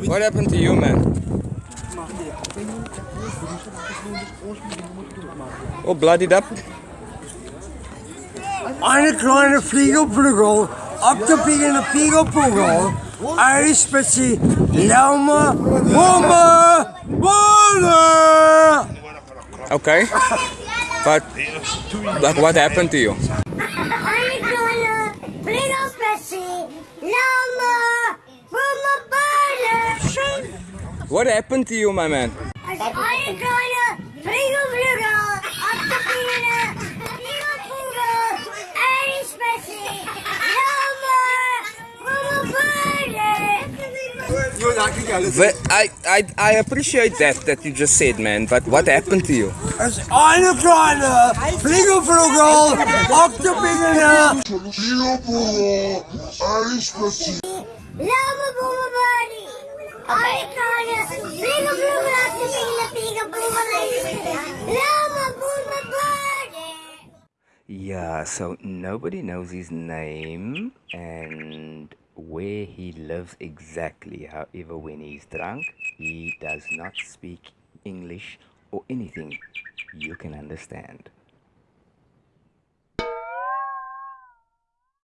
What happened to you, man? Oh, bloodied up. Eine kleine Fliegelprügel, abgebiegene Fliegelprügel, eine Spitze, Laume, Wumme, Wumme! Okay. But, but what happened to you? Eine kleine Fliegelspitze, Laume, What happened to you, my man? Eine kleine Fliegelflügel, abgebiegene Fliegelprügel, eine Spitze, Laume, Wumme, Wumme! But I, I, I appreciate that, that you just said, man. But what happened to you? Es ist eine kleine Fliegelprügel, abgebiegene Lama Yeah, so nobody knows his name and where he lives exactly. However, when he's drunk, he does not speak English or anything you can understand.